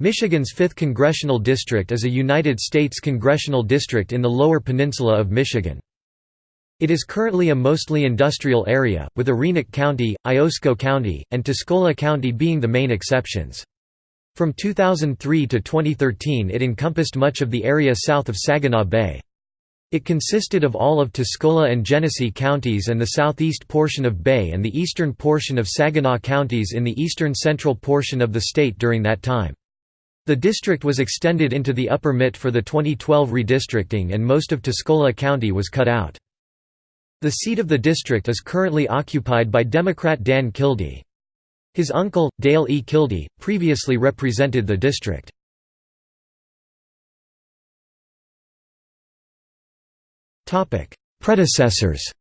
Michigan's 5th Congressional District is a United States congressional district in the Lower Peninsula of Michigan. It is currently a mostly industrial area, with Arenac County, Iosco County, and Tuscola County being the main exceptions. From 2003 to 2013 it encompassed much of the area south of Saginaw Bay. It consisted of all of Tuscola and Genesee counties and the southeast portion of Bay and the eastern portion of Saginaw counties in the eastern central portion of the state during that time. The district was extended into the Upper Mitt for the 2012 redistricting and most of Tuscola County was cut out. The seat of the district is currently occupied by Democrat Dan Kildee. His uncle, Dale E. Kildee, previously represented the district. Predecessors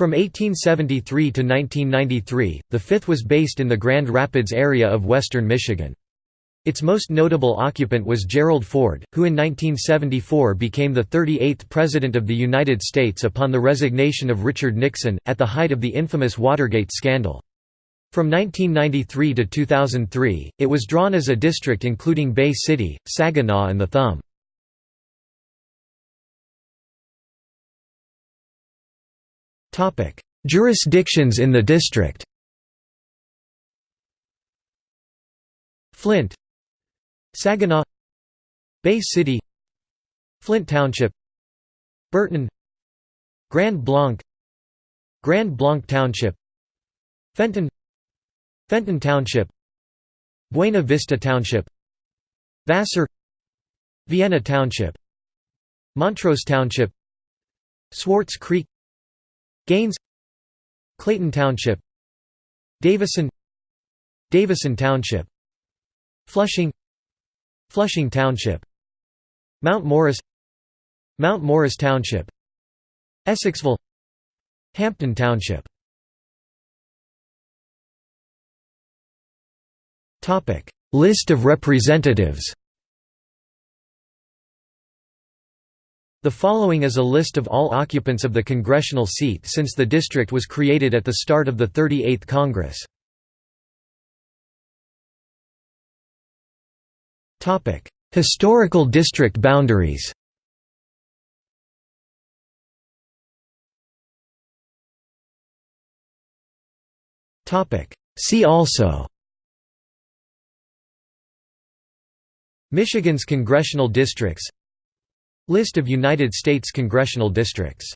From 1873 to 1993, the fifth was based in the Grand Rapids area of western Michigan. Its most notable occupant was Gerald Ford, who in 1974 became the 38th President of the United States upon the resignation of Richard Nixon, at the height of the infamous Watergate scandal. From 1993 to 2003, it was drawn as a district including Bay City, Saginaw and the Thumb. Jurisdictions in the district. Flint. Saginaw. Bay City. Flint Township. Burton. Grand Blanc. Grand Blanc Township. Fenton. Fenton Township. Buena Vista Township. Vassar. Vienna Township. Montrose Township. Swartz Creek Gaines Clayton Township Davison Davison Township Flushing Flushing Township Mount Morris Mount Morris Township Essexville Hampton Township. List of representatives The following is a list of all occupants of the congressional seat since the district was created at the start of the 38th Congress. Historical district boundaries. See also. Michigan's congressional districts List of United States congressional districts